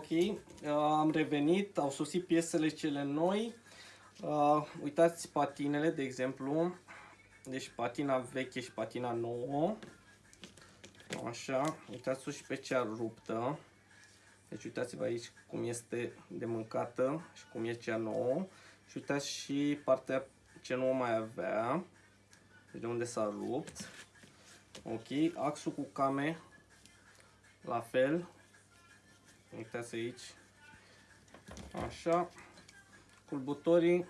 Ok, uh, am revenit, au sosit piesele cele noi. Uh, uitați patinele, de exemplu. Deci patina veche și patina nouă. Așa, uitați-o și pe cea ruptă. Deci uitați-vă aici cum este de mâncată și cum e cea nouă. Și uitați și partea ce nu o mai avea. Deci de unde s-a rupt. Ok, axul cu came la fel. Uitați aici. Așa. Culbutorii.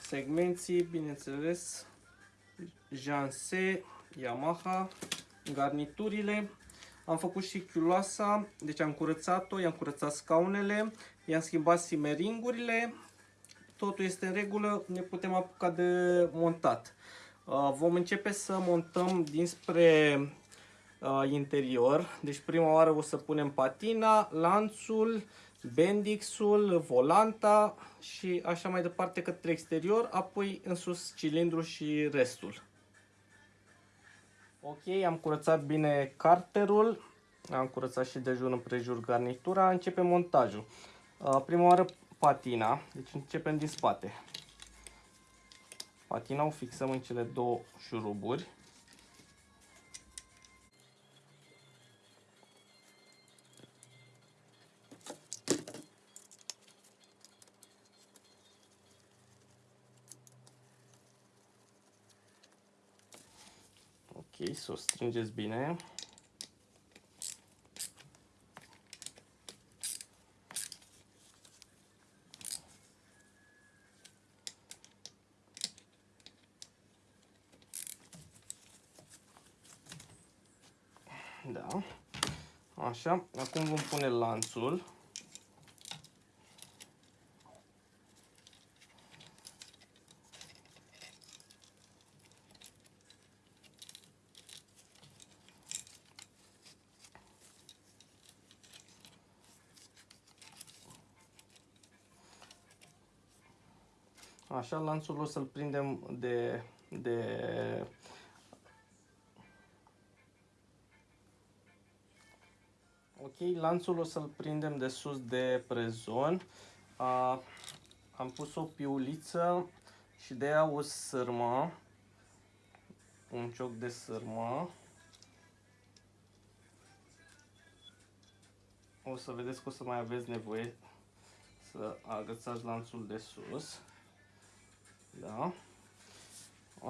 Segmenții, bineînțeles. Janse, Yamaha. Garniturile. Am făcut și chiuloasa, deci am curățat-o, i-am curățat scaunele, i-am schimbat simeringurile, totul este în regulă, ne putem apuca de montat. Uh, vom începe să montăm dinspre uh, interior. Deci prima oară o să punem patina, lanțul, bendixul, volanta și așa mai departe către exterior, apoi în sus cilindru și restul. Ok, am curățat bine carterul, am curățat și de jur împrejur garnitura, începe montajul. Uh, prima oară patina, deci începem din spate. Patina o fixăm în cele două șuruburi. Să o strângeți bine. Da. Așa, acum vom pune lanțul. Așa, lanțul o să-l prindem de, de Ok, lanțul o să-l prindem de sus de prezon. Uh, am pus o piuliță și de ea o sârmă, un cioc de sârmă. O să vedeți că o să mai aveți nevoie să agățați lanțul de sus. Da.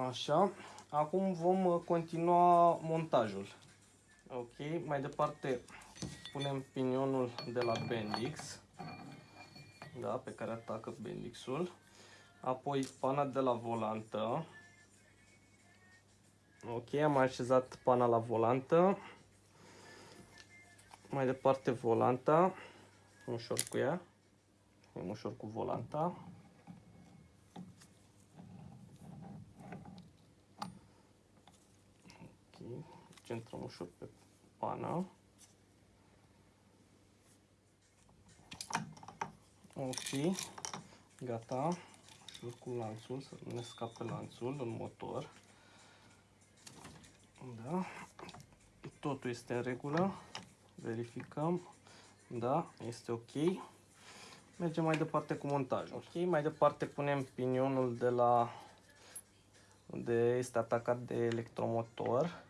Așa. Acum vom continua montajul. Ok, mai departe punem pinionul de la Bendix, da, pe care atacă Bendixul, apoi pana de la volantă, ok, am așezat pana la volantă, mai departe volanta, ușor cu ea, e ușor cu volanta, ok, centrăm ușor pe pana. Ok, gata. Și cu lanțul, să nu ne scape lanțul în motor. Da. Totul este în regulă. Verificăm. Da, este ok. Mergem mai departe cu montajul. Ok, mai departe punem pinionul de la unde este atacat de electromotor.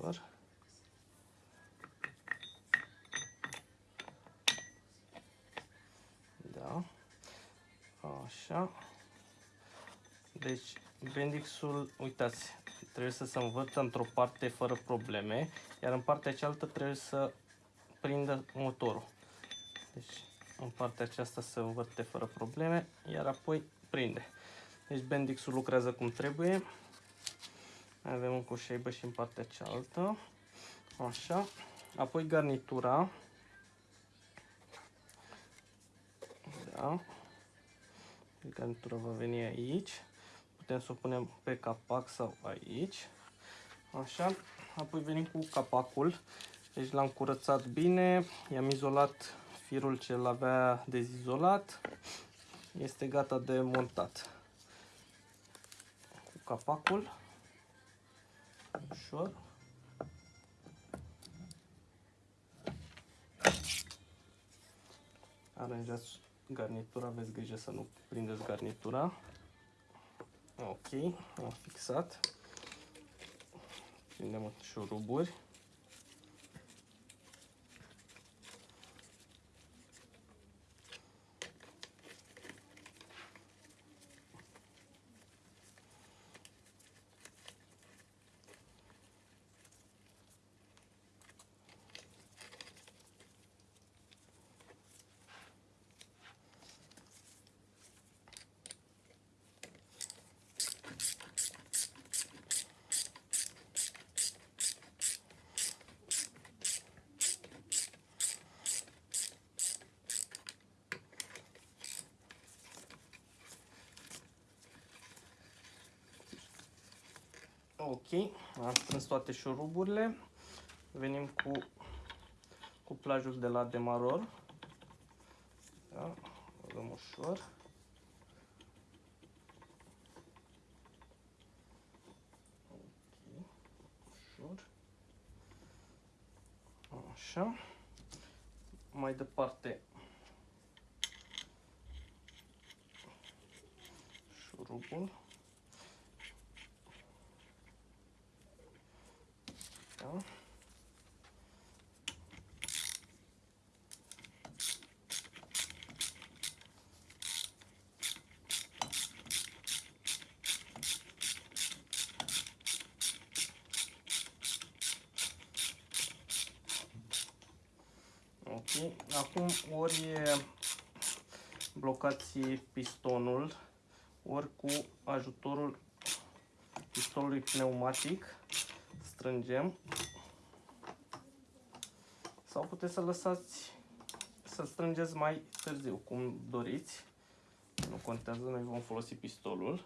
Ok, ușor. Așa. Deci, Bendixul, uitați, trebuie să se învârtă într-o parte fără probleme, iar în partea cealaltă trebuie să prindă motorul. Deci, în partea aceasta se învârte fără probleme, iar apoi prinde. Deci, Bendixul lucrează cum trebuie. Mai avem un coșeibă și în partea cealaltă. Așa. Apoi garnitura. Da. Garnitura va veni aici. Putem să o punem pe capac sau aici. Așa. Apoi venim cu capacul. Deci l-am curățat bine. I-am izolat firul ce l-avea dezizolat. Este gata de montat. Cu capacul ușor. Aranjați garnitura, aveți grijă să nu prindeți garnitura. Ok, am fixat. Prindem șuruburi. Toate șuruburile. Venim cu cuplajul de la demaror. Da, o dăm ușor. Ok, ușor. Așa. Mai departe șurubul. Da. Ok, acum ori blocați pistonul, ori cu ajutorul pistolului pneumatic strângem sau puteți să lăsați să strângeți mai târziu, cum doriți. Nu contează, noi vom folosi pistolul.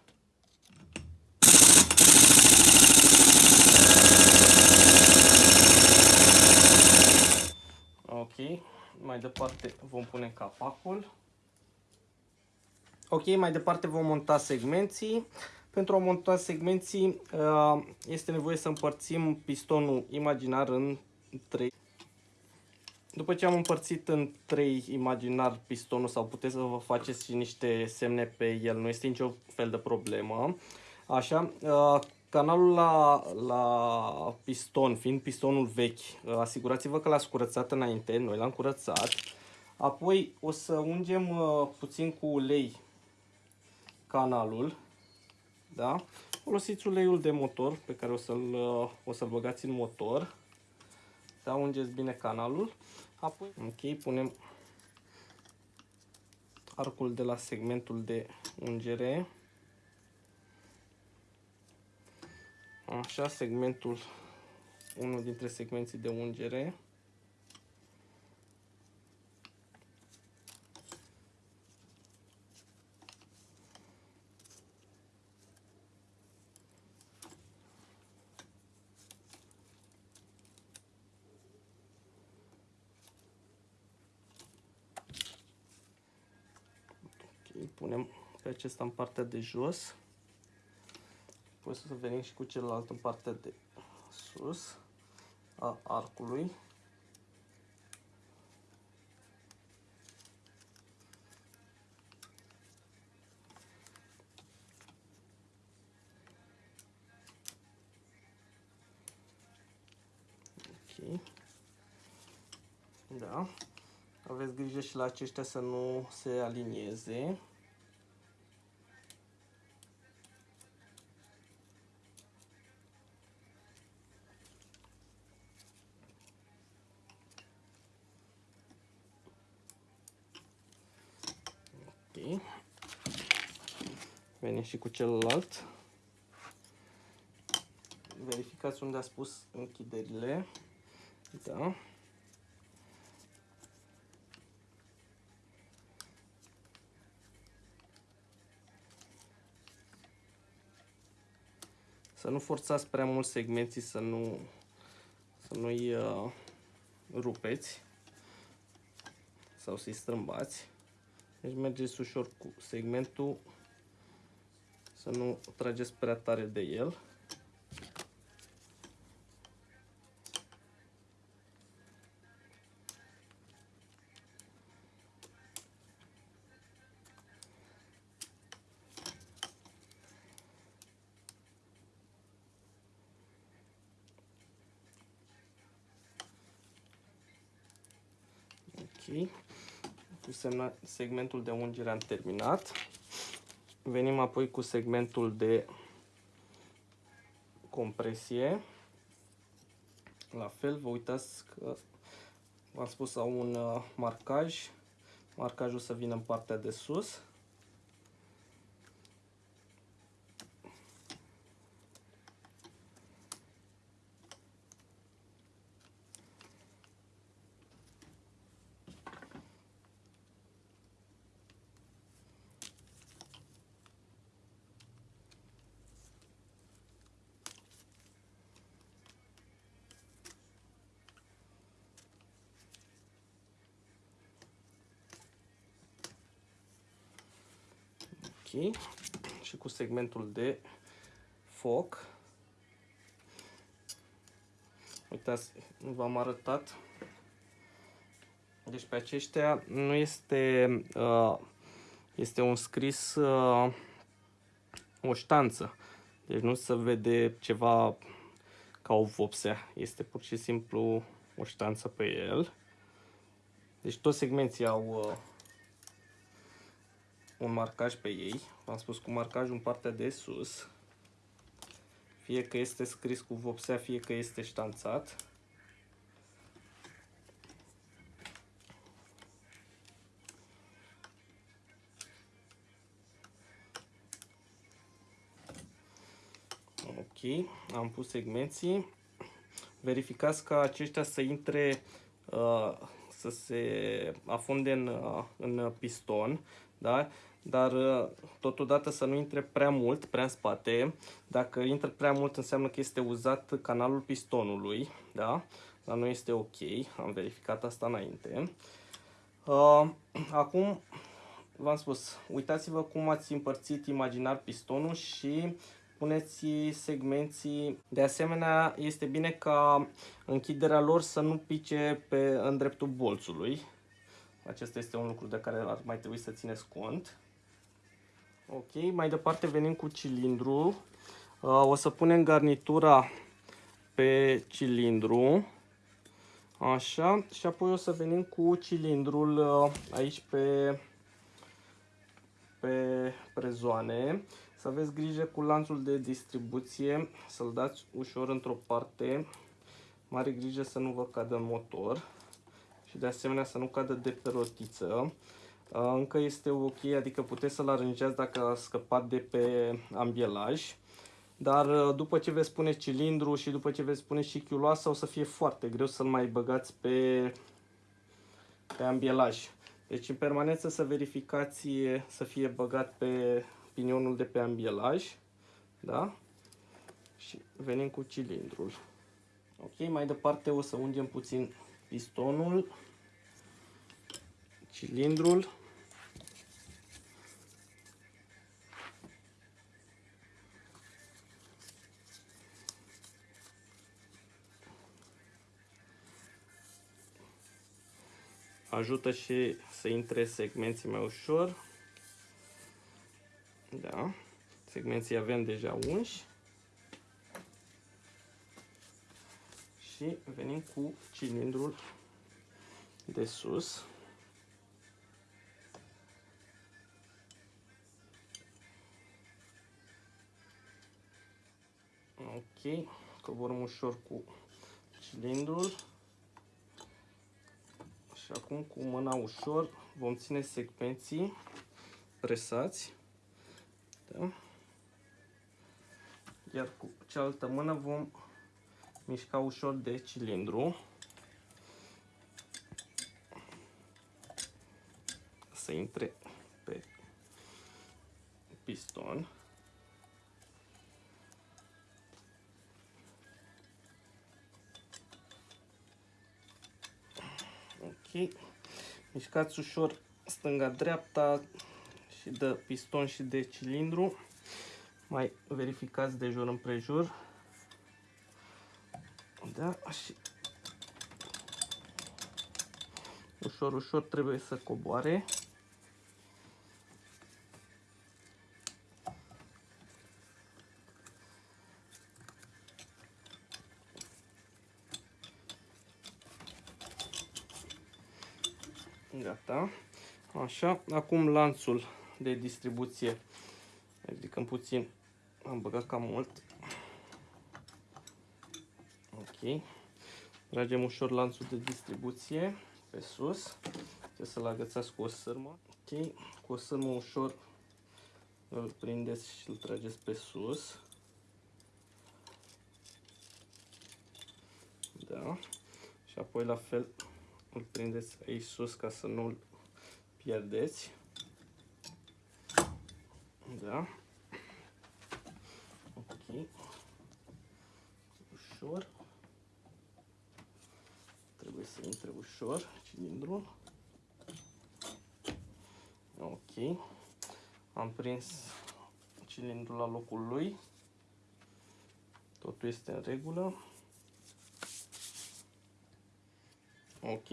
Ok, mai departe vom pune capacul. Ok, mai departe vom monta segmenții. Pentru a monta segmenții uh, este nevoie să împărțim pistonul imaginar în 3. După ce am împărțit în 3 imaginar pistonul sau puteți să vă faceți și niște semne pe el, nu este nicio fel de problemă. Așa, uh, canalul la, la piston, fiind pistonul vechi, uh, asigurați-vă că l-ați curățat înainte, noi l-am curățat. Apoi o să ungem puțin cu ulei canalul da? Folosiți uleiul de motor pe care o să-l o să băgați în motor. Da, ungeți bine canalul. Apoi, ok, punem arcul de la segmentul de ungere. Așa, segmentul, unul dintre segmenții de ungere. îl punem pe acesta în partea de jos. Apoi să venim și cu celălalt în partea de sus a arcului. Ok. Da. Aveți grijă și la aceștia să nu se alinieze. Și cu celălalt. Verificați unde a spus închiderile. Da. Să nu forțați prea mult segmenții, să nu să nu-i uh, rupeți sau să-i strâmbați. Deci mergeți ușor cu segmentul, să nu trageți prea tare de el. Ok. Cu semna, segmentul de ungere am terminat. Venim apoi cu segmentul de compresie. La fel, vă uitați că v-am spus au un uh, marcaj. Marcajul să vină în partea de sus. Și cu segmentul de foc. Uitați, v-am arătat. Deci pe aceștia nu este, uh, este un scris, uh, o ștanță. Deci nu se vede ceva ca o vopsea. Este pur și simplu o ștanță pe el. Deci toți segmenții au uh, un marcaj pe ei. V-am spus cu marcajul în partea de sus. Fie că este scris cu vopsea, fie că este ștanțat. Ok, am pus segmenții. Verificați ca aceștia să intre, uh, să se afunde în, uh, în piston. Da? Dar uh, totodată să nu intre prea mult, prea în spate. Dacă intră prea mult înseamnă că este uzat canalul pistonului, da? Dar nu este ok, am verificat asta înainte. Uh, acum, v-am spus, uitați-vă cum ați împărțit imaginar pistonul și puneți segmenții. De asemenea, este bine ca închiderea lor să nu pice pe, în dreptul bolțului. Acesta este un lucru de care ar mai trebui să țineți cont. Ok, mai departe venim cu cilindru. Uh, o să punem garnitura pe cilindru. Așa, și apoi o să venim cu cilindrul uh, aici pe, pe prezoane. Să aveți grijă cu lanțul de distribuție, să-l dați ușor într-o parte. Mare grijă să nu vă cadă motor și de asemenea să nu cadă de pe rotiță. Încă este ok, adică puteți să-l aranjați dacă a scăpat de pe ambielaj. Dar după ce veți pune cilindru și după ce veți pune și chiuloasa, o să fie foarte greu să-l mai băgați pe, pe ambielaj. Deci în permanență să verificați să fie băgat pe pinionul de pe ambielaj. Da? Și venim cu cilindrul. Ok, mai departe o să ungem puțin pistonul, cilindrul. ajută și să intre segmenții mai ușor. Da. Segmenții avem deja unși. Și venim cu cilindrul de sus. Ok, coborăm ușor cu cilindrul. Și acum cu mâna ușor vom ține secvenții presați. Da? Iar cu cealaltă mână vom mișca ușor de cilindru. Să intre pe piston. Mișcați ușor stânga-dreapta și de piston și de cilindru. Mai verificați de jur împrejur. Da, și ușor, ușor trebuie să coboare. Gata. Așa, acum lanțul de distribuție. Ridicăm puțin. Am băgat cam mult. Ok. Tragem ușor lanțul de distribuție pe sus. Trebuie să-l agățați cu o sârmă. Ok. Cu o sârmă ușor îl prindeți și îl trageți pe sus. Da. Și apoi la fel îl prindeți aici sus ca să nu-l pierdeți. Da. Ok. Ușor. Trebuie să intre ușor cilindrul. Ok. Am prins cilindrul la locul lui. Totul este în regulă. Ok.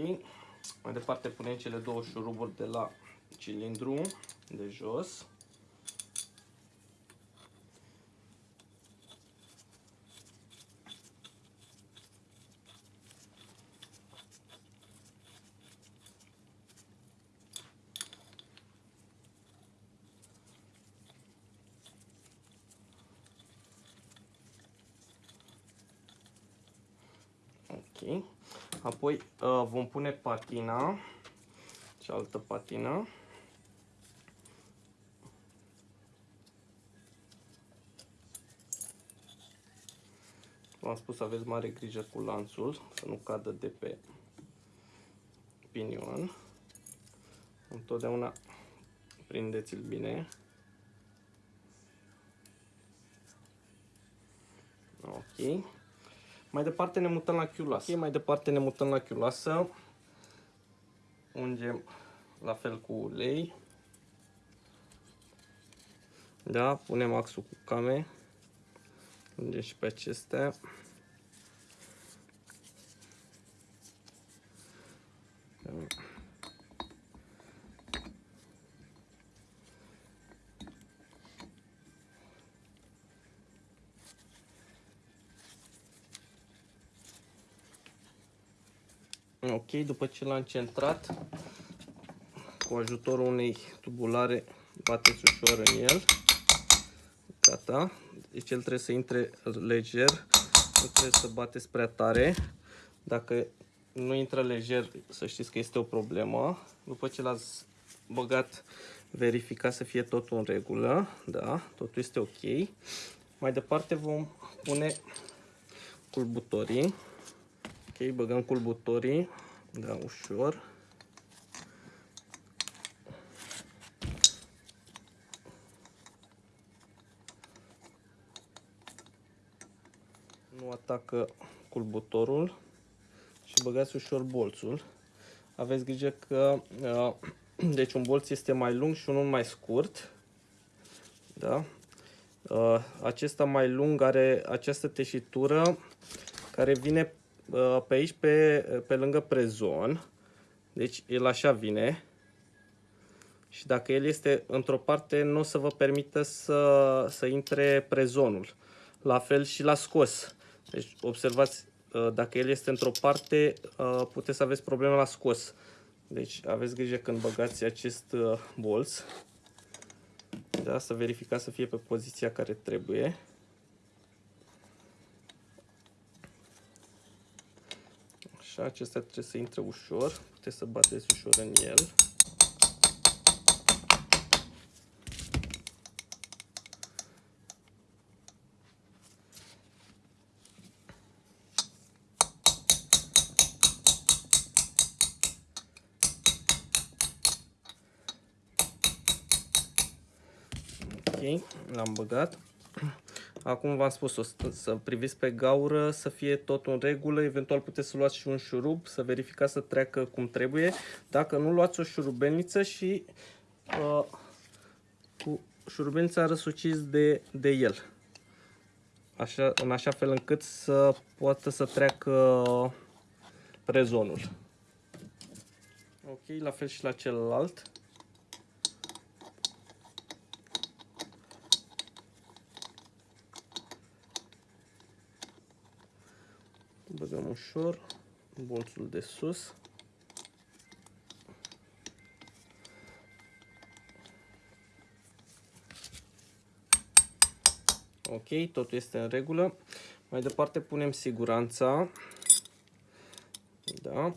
Mai departe punem cele două șuruburi de la cilindru de jos. Ok. Apoi uh, vom pune patina, cealaltă patină. V-am spus să aveți mare grijă cu lanțul, să nu cadă de pe pinion. Întotdeauna prindeți-l bine. Ok. Mai departe ne mutăm la chiulasă. Okay, mai departe ne mutăm la chiulasă. Ungem la fel cu ulei. Da, punem axul cu came. Ungem și pe acestea. Ok, după ce l-am centrat, cu ajutorul unei tubulare, bateți ușor în el. Gata. Deci el trebuie să intre lejer, nu trebuie să bateți prea tare. Dacă nu intră lejer, să știți că este o problemă. După ce l-ați băgat, verifica să fie totul în regulă. Da, totul este ok. Mai departe vom pune culbutorii. Ok, băgăm culbutorii, da, ușor. Nu atacă culbutorul și băgați ușor bolțul. Aveți grijă că uh, deci un bolț este mai lung și unul mai scurt. Da? Uh, acesta mai lung are această teșitură care vine Uh, pe aici, pe, pe lângă prezon. Deci el așa vine. Și dacă el este într-o parte, nu o să vă permită să, să intre prezonul. La fel și la scos. Deci observați, uh, dacă el este într-o parte, uh, puteți să aveți probleme la scos. Deci aveți grijă când băgați acest bolț. Da, să verificați să fie pe poziția care trebuie. Așa, acesta trebuie să intre ușor. Puteți să bateți ușor în el. Ok, l-am băgat. Acum v-am spus -o, să priviți pe gaură, să fie tot în regulă, eventual puteți să luați și un șurub, să verificați să treacă cum trebuie. Dacă nu, luați o șurubelniță și uh, cu șurubelnița răsuciți de, de el. Așa, în așa fel încât să poată să treacă prezonul. Ok, la fel și la celălalt. băgăm ușor bolțul de sus. Ok, totul este în regulă. Mai departe punem siguranța. Da.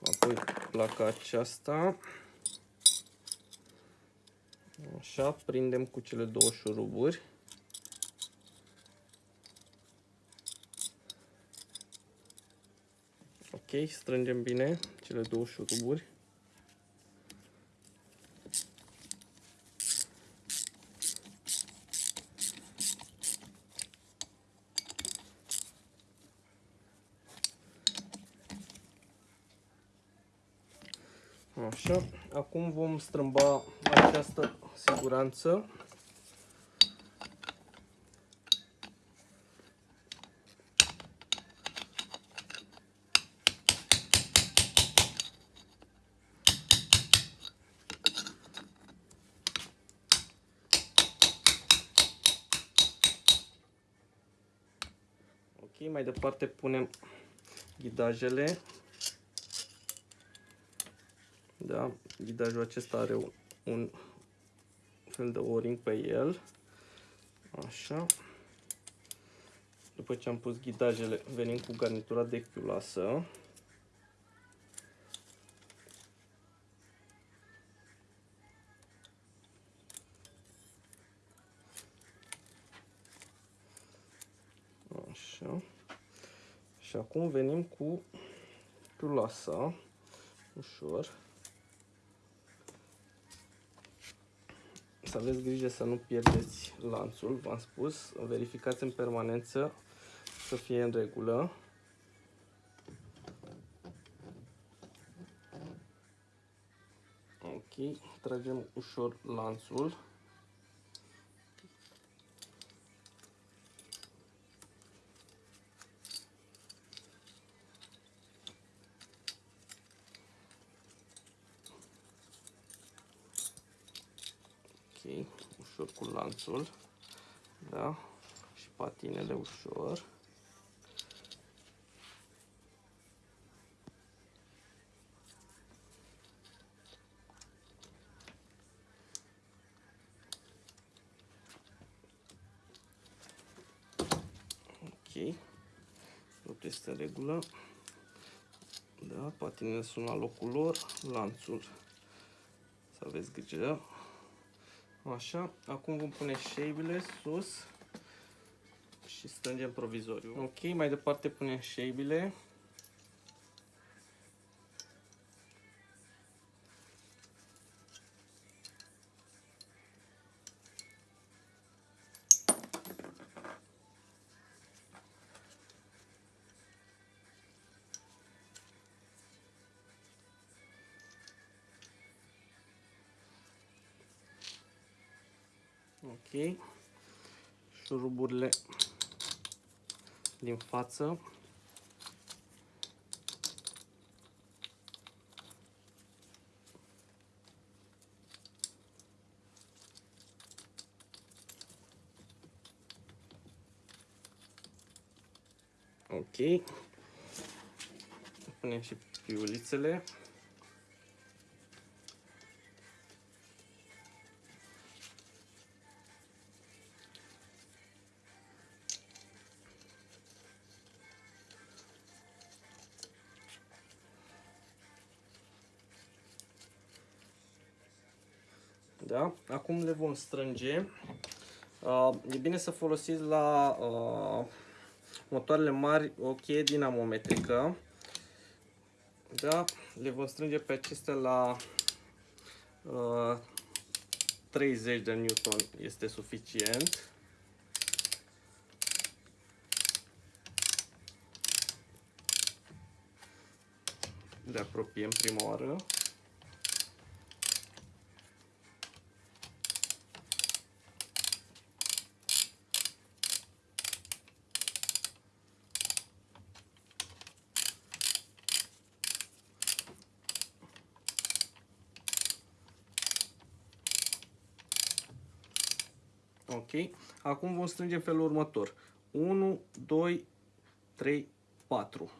Apoi placa aceasta. Așa, prindem cu cele două șuruburi. Ok, strângem bine cele două șuruburi. Așa, acum vom strâmba această siguranță. Ok, mai departe punem ghidajele da? Ghidajul acesta are un, un fel de o-ring pe el. Așa. După ce am pus ghidajele, venim cu garnitura de chiulasă. Acum venim cu chiulasa ușor. să aveți grijă să nu pierdeți lanțul, v-am spus, verificați în permanență să fie în regulă. Ok, tragem ușor lanțul. Ușor cu lanțul, da, și patinele ușor. Ok, tot este în regulă. Da, patinele sunt la locul lor, lanțul, să aveți grijă Așa, acum vom pune șeibile sus și strângem provizoriu. Ok, mai departe punem șeibile. Ok. Șuruburile din față. Ok. Punem și piulițele. Da? Acum le vom strânge. Uh, e bine să folosiți la uh, motoarele mari o cheie dinamometrică. Da? Le vom strânge pe acestea la uh, 30 de newton este suficient. Le apropiem prima oară. Ok? Acum vom strânge în felul următor. 1, 2, 3, 4.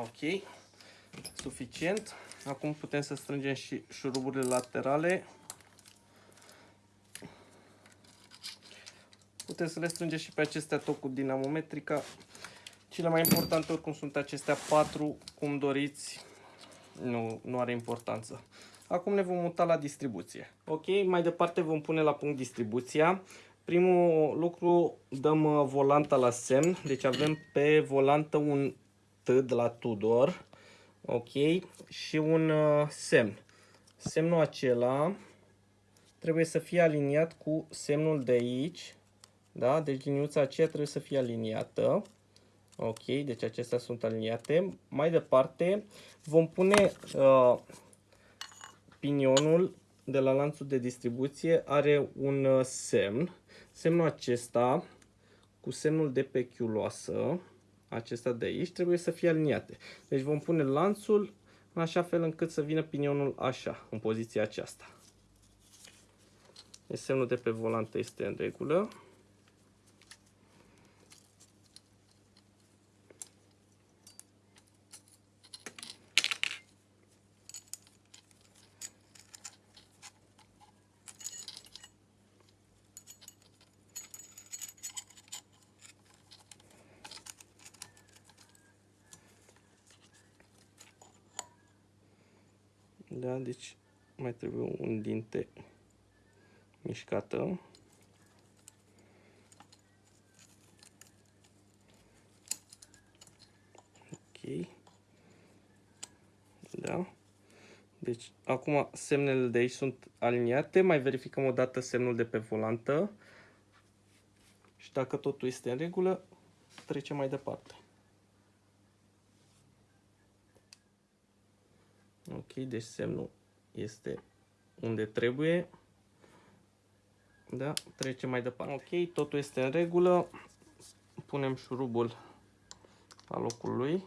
Ok, suficient. Acum putem să strângem și șuruburile laterale. Puteți să le strângeți și pe acestea tot cu dinamometrica. Cele mai importante oricum sunt acestea patru, cum doriți, nu, nu are importanță. Acum ne vom muta la distribuție. Ok, mai departe vom pune la punct distribuția. Primul lucru, dăm uh, volanta la semn, deci avem pe volantă un T de la Tudor, ok, și un uh, semn. Semnul acela trebuie să fie aliniat cu semnul de aici, da? Deci liniuța aceea trebuie să fie aliniată. Ok, deci acestea sunt aliniate. Mai departe vom pune uh, pinionul de la lanțul de distribuție are un uh, semn. Semnul acesta cu semnul de pe chiuloasă, acesta de aici, trebuie să fie aliniate. Deci vom pune lanțul în așa fel încât să vină pinionul așa, în poziția aceasta. Deci semnul de pe volantă este în regulă. Da, deci mai trebuie un dinte mișcată. Ok. Da. Deci, acum semnele de aici sunt aliniate. Mai verificăm o dată semnul de pe volantă. Și dacă totul este în regulă, trecem mai departe. Ok, deci semnul este unde trebuie. Da, trecem mai departe. Ok, totul este în regulă. Punem șurubul la locul lui.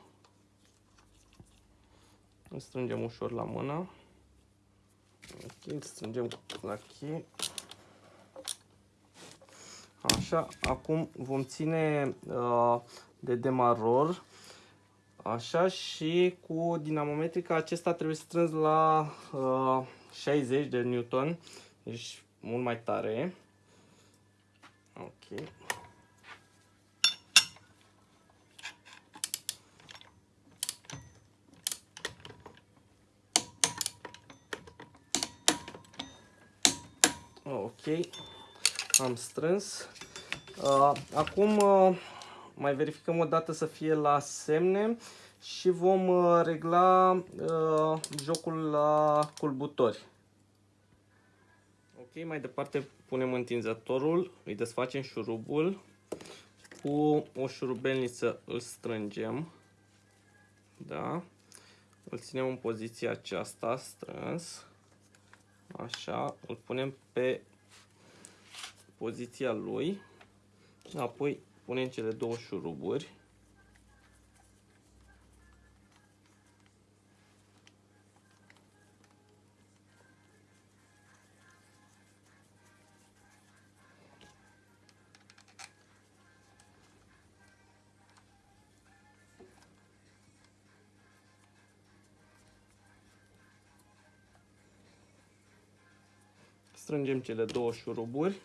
Îl strângem ușor la mână. Ok, îl strângem la cheie. Așa, acum vom ține uh, de demaror Așa și cu dinamometrica acesta trebuie strâns la uh, 60 de newton, deci mult mai tare. Ok. Ok, am strâns. Uh, acum uh, mai verificăm o dată să fie la semne și vom uh, regla uh, jocul la culbutori. Ok, mai departe punem întinzătorul, îi desfacem șurubul, cu o șurubelniță îl strângem, da, îl ținem în poziția aceasta strâns, așa, îl punem pe poziția lui, apoi punem cele două șuruburi. Strângem cele două șuruburi.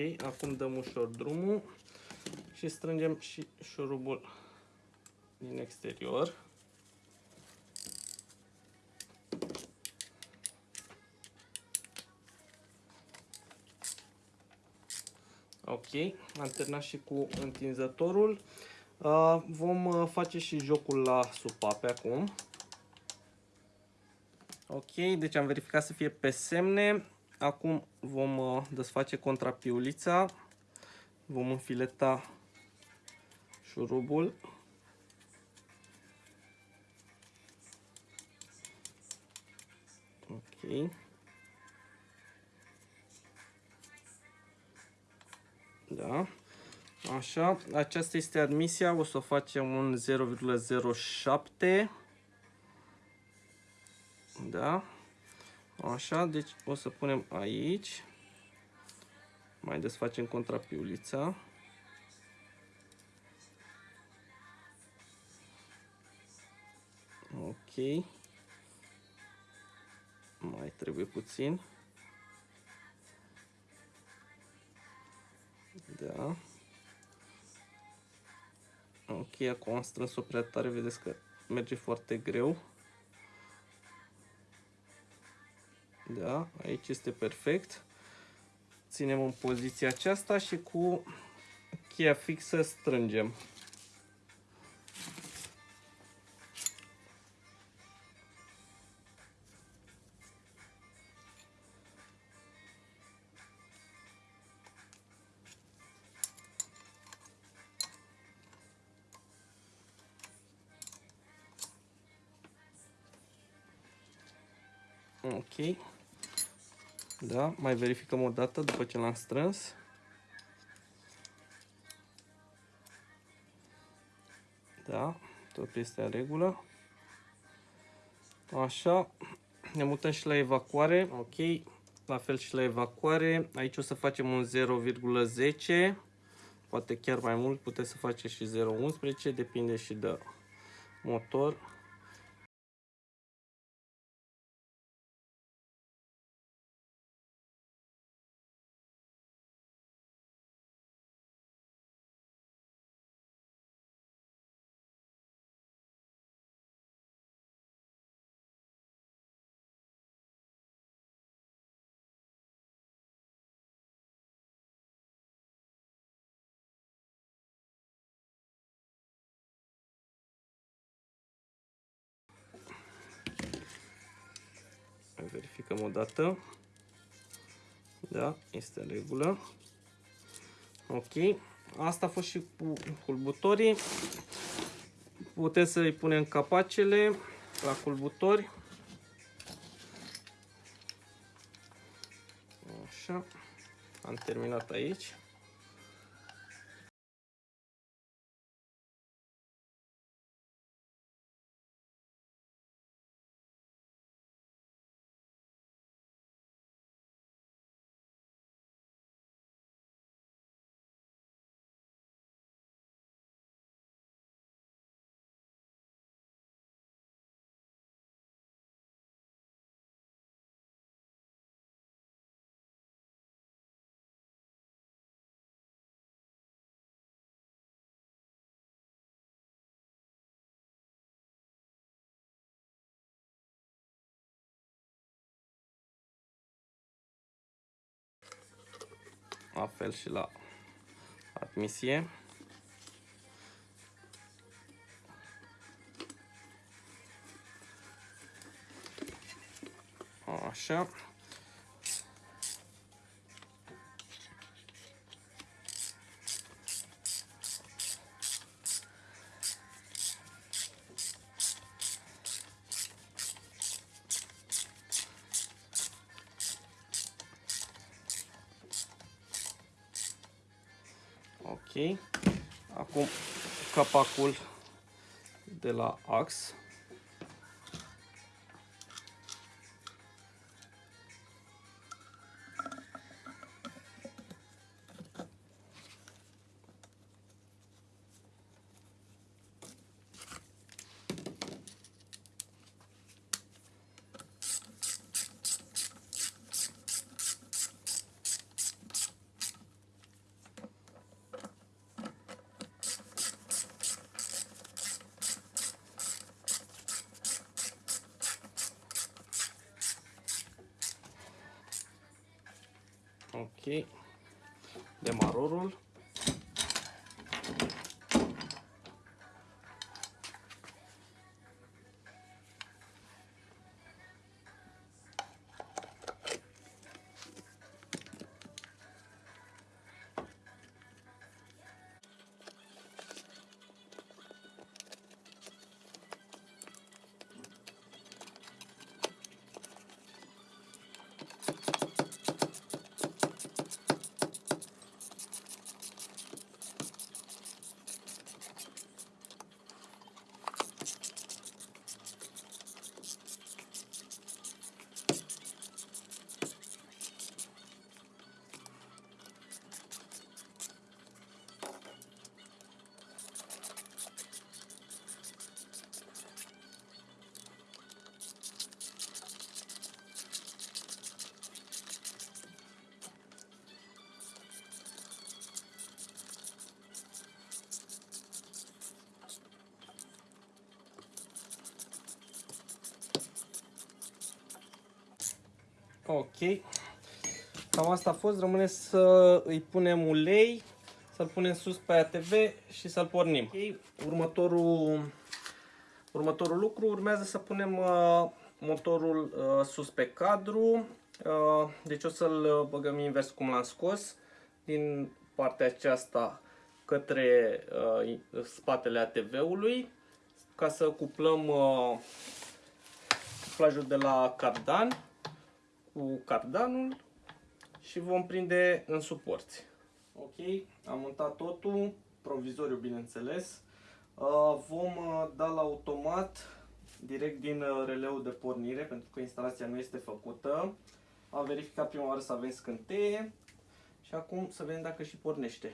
Ok, acum dăm ușor drumul și strângem și șurubul din exterior. Ok, am terminat și cu întinzătorul. Uh, vom uh, face și jocul la supape acum. Ok, deci am verificat să fie pe semne. Acum vom uh, desface contrapiulița. Vom înfileta șurubul. Ok. Da. Așa, aceasta este admisia, o să o facem un 0,07. Da. Așa, deci o să punem aici. Mai desfacem contrapiulița. Ok. Mai trebuie puțin. Da. Ok, acum am strâns-o prea tare, vedeți că merge foarte greu. Da, aici este perfect. Ținem în poziția aceasta și cu cheia fixă strângem. Ok. Da, mai verificăm o dată după ce l-am strâns. Da, tot este în regulă. Așa, ne mutăm și la evacuare. Ok, la fel și la evacuare. Aici o să facem un 0,10. Poate chiar mai mult, puteți să faceți și 0,11, depinde și de motor. O dată. Da, este în regulă. Ok. Asta a fost și cu culbutorii. Puteți să-i punem capacele la culbutori. Așa. Am terminat aici. La fel și la admisie. Așa. Acum capacul de la ax. Ok. Cam asta a fost. Rămâne să îi punem ulei, să-l punem sus pe ATV și să-l pornim. Ok. Următorul, următorul lucru urmează să punem uh, motorul uh, sus pe cadru. Uh, deci o să-l băgăm invers cum l-am scos. Din partea aceasta către uh, spatele ATV-ului ca să cuplăm uh, cuplajul de la cardan cu cardanul și vom prinde în suporți. Ok, am montat totul, provizoriu bineînțeles. Uh, vom uh, da la automat direct din uh, releul de pornire pentru că instalația nu este făcută. Am verificat prima oară să avem scânteie și acum să vedem dacă și pornește.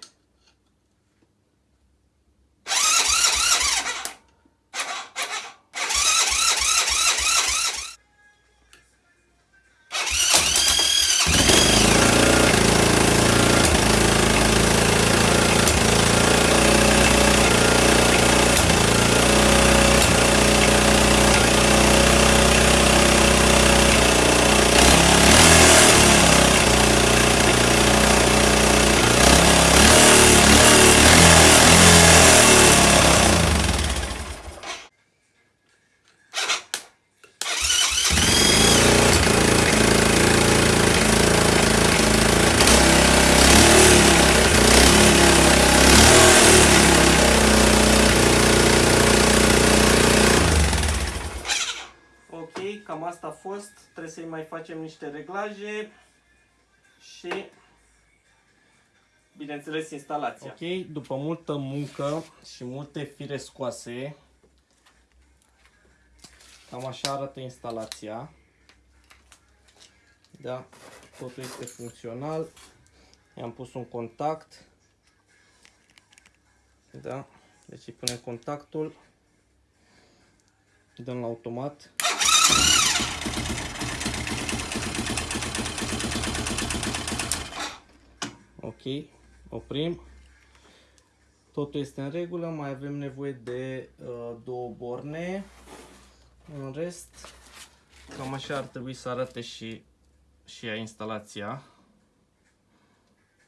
cam asta a fost. Trebuie să-i mai facem niște reglaje și bineînțeles instalația. Ok, după multă muncă și multe fire scoase, cam așa arată instalația. Da, totul este funcțional. I-am pus un contact. Da, deci îi punem contactul. Dăm la automat. Ok, oprim. Totul este în regulă, mai avem nevoie de uh, două borne. În rest, cam așa ar trebui să arate și, și ea instalația.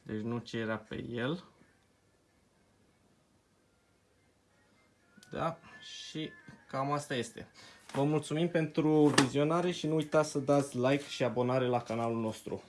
Deci nu ce era pe el. Da? Și cam asta este. Vă mulțumim pentru vizionare și nu uitați să dați like și abonare la canalul nostru.